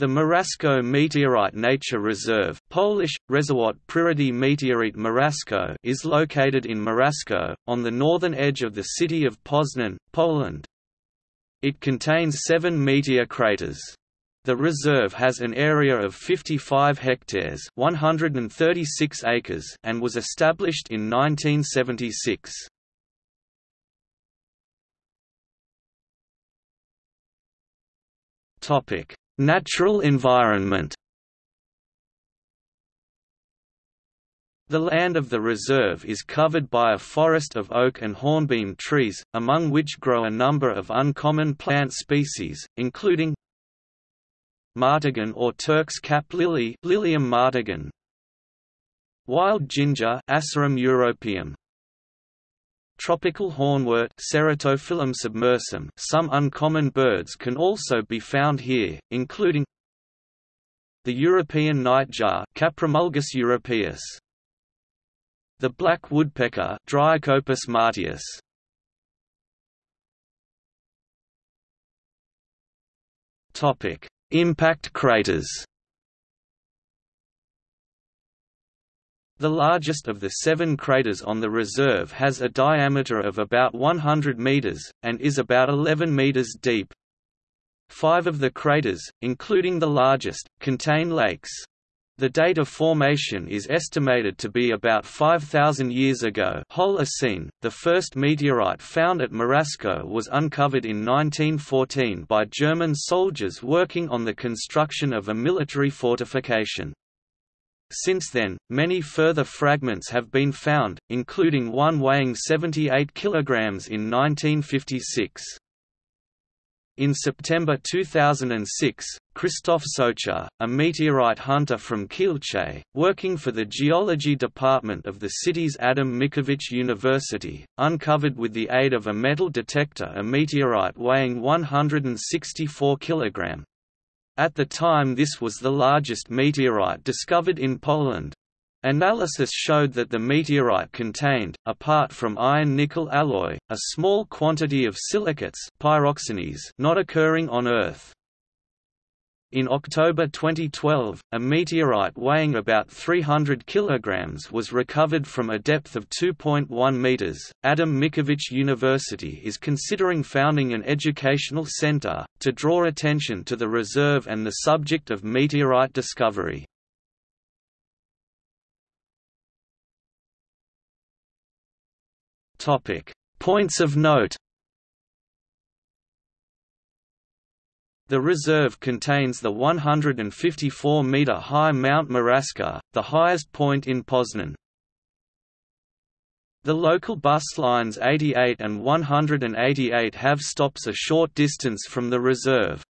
The Morasko Meteorite Nature Reserve Polish, Rezerwat Przyrody Meteorite Morasko is located in Morasko, on the northern edge of the city of Poznan, Poland. It contains seven meteor craters. The reserve has an area of 55 hectares 136 acres and was established in 1976. Natural environment. The land of the reserve is covered by a forest of oak and hornbeam trees, among which grow a number of uncommon plant species, including martagon or Turk's cap lily Lilium martagon, wild ginger Asarum europaeum, Tropical hornwort Ceratophyllum submersum some uncommon birds can also be found here, including the European nightjar Caprimulgus europaeus, the black woodpecker Dryocopus martius. Topic: Impact craters. The largest of the seven craters on the reserve has a diameter of about 100 meters, and is about 11 meters deep. Five of the craters, including the largest, contain lakes. The date of formation is estimated to be about 5,000 years ago Holocene. .The first meteorite found at Morasko was uncovered in 1914 by German soldiers working on the construction of a military fortification. Since then, many further fragments have been found, including one weighing 78 kg in 1956. In September 2006, Christoph Socha, a meteorite hunter from Kielce, working for the geology department of the city's Adam Mickiewicz University, uncovered with the aid of a metal detector a meteorite weighing 164 kg. At the time this was the largest meteorite discovered in Poland. Analysis showed that the meteorite contained, apart from iron-nickel alloy, a small quantity of silicates not occurring on Earth. In October 2012, a meteorite weighing about 300 kg was recovered from a depth of 2.1 meters. Adam Mickiewicz University is considering founding an educational center to draw attention to the reserve and the subject of meteorite discovery. Topic: Points of note. The reserve contains the 154-metre-high Mount Moraska, the highest point in Poznan. The local bus lines 88 and 188 have stops a short distance from the reserve.